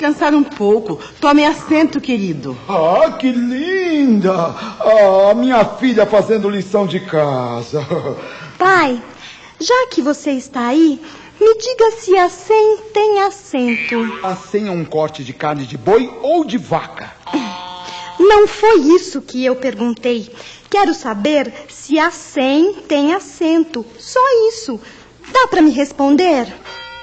descansar um pouco. Tome assento, querido. Ah, que linda! Ah, minha filha fazendo lição de casa. Pai, já que você está aí, me diga se a 100 tem assento. A 100 é um corte de carne de boi ou de vaca? Não foi isso que eu perguntei. Quero saber se a 100 tem assento. Só isso. Dá para me responder?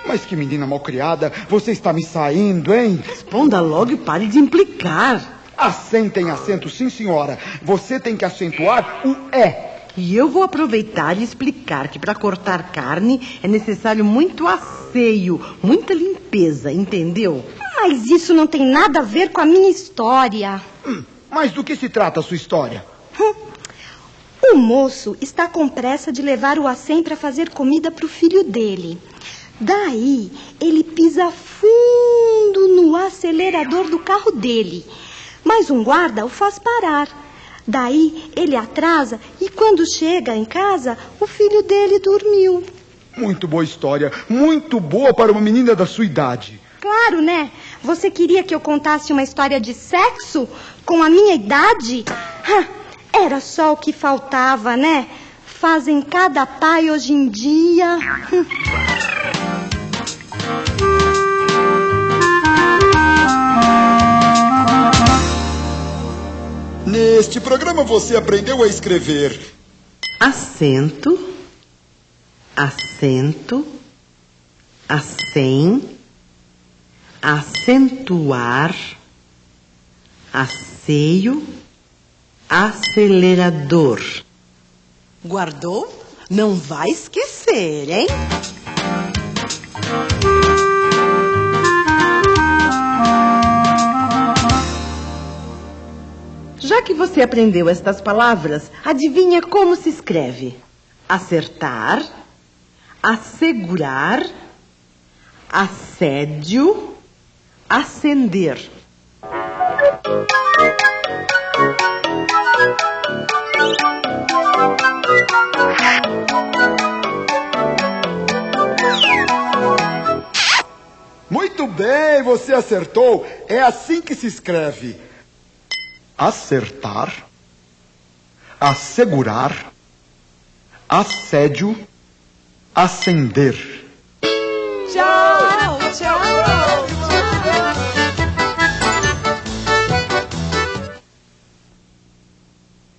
Mas que menina malcriada, você está me saindo, hein? Responda logo e pare de implicar. A 100 tem acento, sim, senhora. Você tem que acentuar o é. E eu vou aproveitar e explicar que para cortar carne é necessário muito asseio, muita limpeza, entendeu? Mas isso não tem nada a ver com a minha história. Hum, mas do que se trata a sua história? Hum. O moço está com pressa de levar o acém para fazer comida para o filho dele. Daí, ele pisa fundo no acelerador do carro dele. Mas um guarda o faz parar. Daí, ele atrasa e quando chega em casa, o filho dele dormiu. Muito boa história. Muito boa para uma menina da sua idade. Claro, né? Você queria que eu contasse uma história de sexo com a minha idade? Era só o que faltava, né? Fazem cada pai hoje em dia. Neste programa você aprendeu a escrever acento, acento, acém, acentuar, asseio, acelerador. Guardou? Não vai esquecer, hein? Já que você aprendeu estas palavras, adivinha como se escreve? Acertar, assegurar, assédio, acender. Muito bem, você acertou. É assim que se escreve. Acertar, assegurar, assédio, acender. Tchau, tchau.